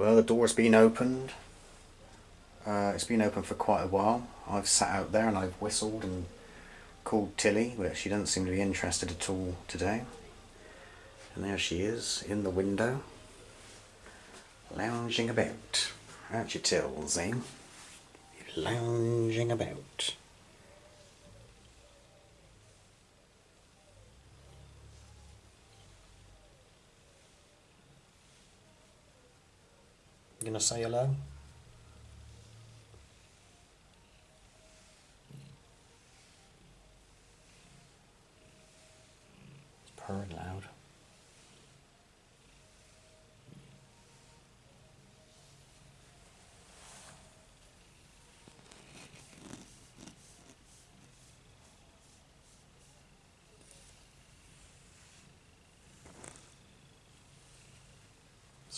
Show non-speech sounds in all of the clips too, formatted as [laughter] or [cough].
Well, the door's been opened. Uh, it's been open for quite a while. I've sat out there and I've whistled and called Tilly, but she doesn't seem to be interested at all today. And there she is in the window, lounging about. Aren't you, Tills, eh? You're lounging about. You gonna say hello? It's purring loud.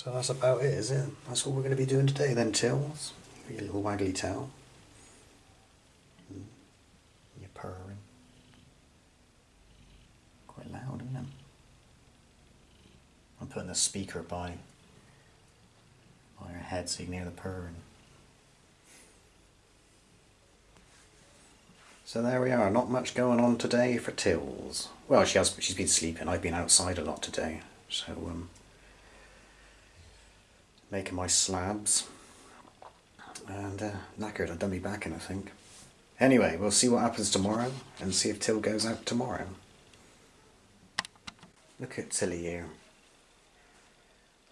So that's about it, is it? That's all we're going to be doing today then, Tills. Your little waggly tail. Mm. You're purring. Quite loud, isn't it? I'm putting the speaker by, by your head so you can hear the purring. So there we are, not much going on today for Tills. Well, she has, she's been sleeping. I've been outside a lot today, so um, making my slabs and uh, knackered. I've done me back in, I think. Anyway, we'll see what happens tomorrow and see if Till goes out tomorrow. Look at Tilly here.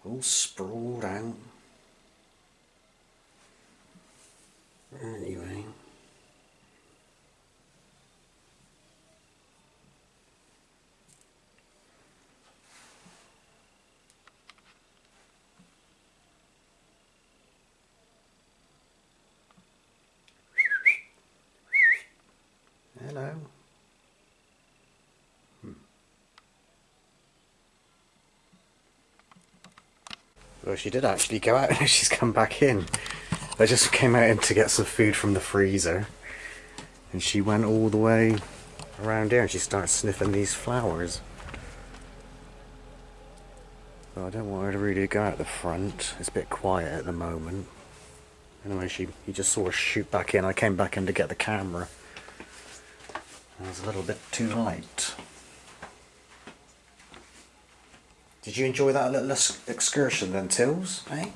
All sprawled out. Anyway. Hello. Hmm. Well, she did actually go out and [laughs] she's come back in. I just came out in to get some food from the freezer. And she went all the way around here and she starts sniffing these flowers. Well, I don't want her to really go out the front. It's a bit quiet at the moment. Anyway, she just saw her shoot back in. I came back in to get the camera. It was a little bit too late. Did you enjoy that little excursion then, Tills? Eh?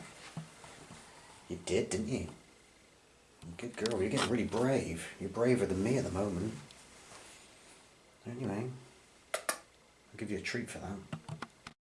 You did, didn't you? Good girl, you're getting really brave. You're braver than me at the moment. Anyway, I'll give you a treat for that.